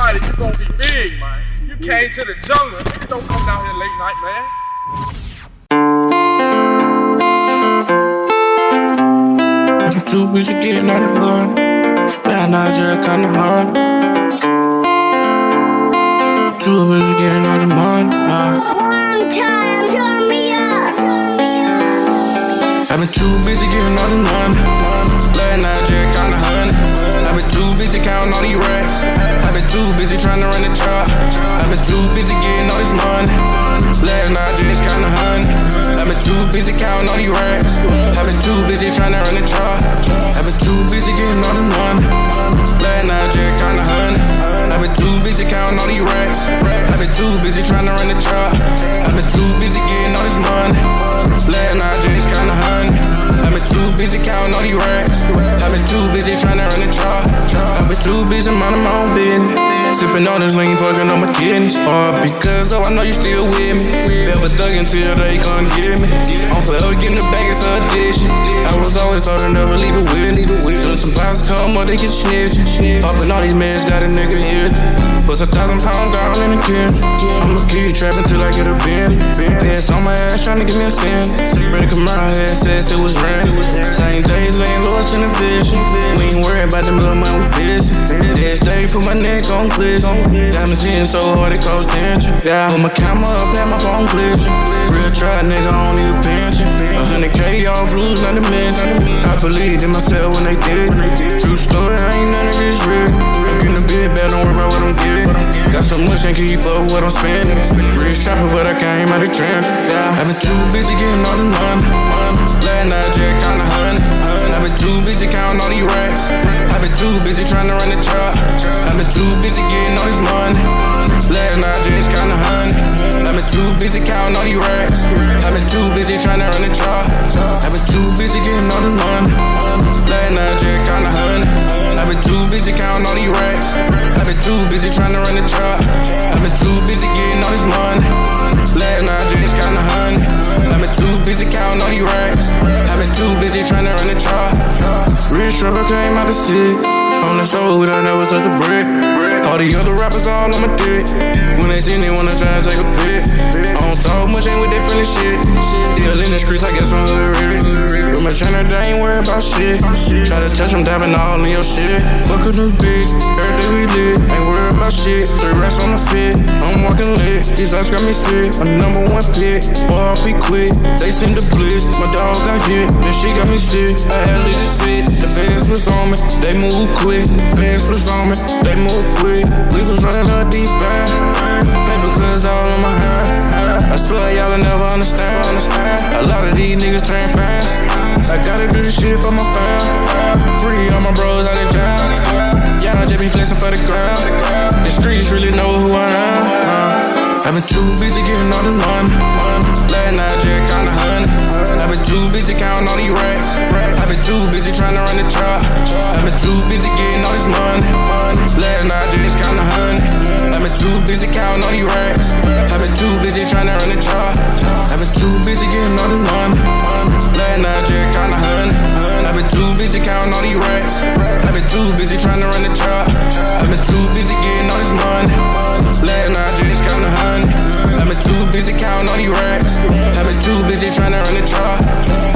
somebody, you gonna be big, man. You came to the jungle. Niggas don't come down here late night, man. I'm too busy getting out of fun. Last night just kind of run. Too busy getting out of money. Uh. One time, turn me up. I've been too busy getting all the money. Last night just kinda honey. Been too busy counting all these racks. I've been too busy trying to run the trap. I've been too busy getting all this money. Last night just kinda honey. I've been too busy counting all these racks. I've been too busy trying to run the trap. I've been too busy getting all the money. Last night just kinda honey. I've been too busy counting all these racks. I've been too busy trying to run the trap. I've been too busy getting all this money. Last night just kinda honey. I've been too busy counting all these racks. I've been too busy Been too busy minding my own business. Sipping on this lean, fucking on my kidneys. All because oh, I know you still with me. Never thug until they come get me. I'm forever getting the bag, it's a addiction. I was always taught to never leave it with me. Soon some pounds come up, they get snitched. Popping all these meds, got a nigga itch. Bust a thousand pounds down in the kitchen. I'ma keep trapping till I get a bin. Pants on my ass, trying to give me a sin. Bring the Camaro head, says it was rain. Same day, laying lost in the vision. We ain't worried about them little man, we busy. Next day, put my neck on glisten. Diamonds hitting so hard it caused tension. Yeah, Put my camera up, had my phone glitching. Real try, nigga, I don't need a pension. A hundred K, all blues, not to mention. I believed in myself when they did. True story, I ain't none of this real. I'm getting a bit better, don't worry about what I'm getting. Got so much, can't keep up with what I'm spending. Rich trapper, but I came out of trench. I've been too busy getting all the money. Last night, just kinda honey. I've been too busy counting all these racks. I've been too busy trying to run the trap. I've been too busy getting all this money. Last night, just kinda honey. I've been too busy counting all these racks. I've been too busy trying to run the trap. Run the trap. I've been too busy getting all this money. Last night, just kinda honey. I've been too busy counting all these racks. I've been too busy trying to run the trap. Rich trouble came out of six. On the soul, don't never touch the brick. All the other rappers all on my dick. When they see me, wanna try to take a pic. Don't talk much, ain't with that friendly shit. Still in the streets, I guess I'm hood ready. With my trainer, they ain't worried about shit. Try to touch them, diving all in your shit. Fuck a new bitch, every day we lit. Ain't worried about shit. Three racks on the fit, I'm walking lit. These eyes got me sick. My number one pick, boy, I'll be quick. They send the blitz, my dog got hit. Then she got me sick. I had the six. The fans was on me, they move quick. Fans was on me, they move quick. We was running a deep end. Swear y'all never understand. A lot of these niggas turn fast. I gotta do this shit for my fam. Free all my bros out of jail. Y'all just be flexing for the ground. The streets really know who I am. Uh, I've been too busy getting all the money. Last night just kinda honey. I've been too busy counting all these racks. I've been too busy trying to run the trap. I've been too busy getting all this money. Last night just kinda honey. I've been too busy counting all these racks. too busy getting all the money. Last night, just counting a hundred. I've been too busy counting all these racks. I've been too busy trying to run the truck. I've been too busy getting all this money. Last night, just counting a hundred. I've been too busy counting all these racks. I've been too busy trying to run the truck.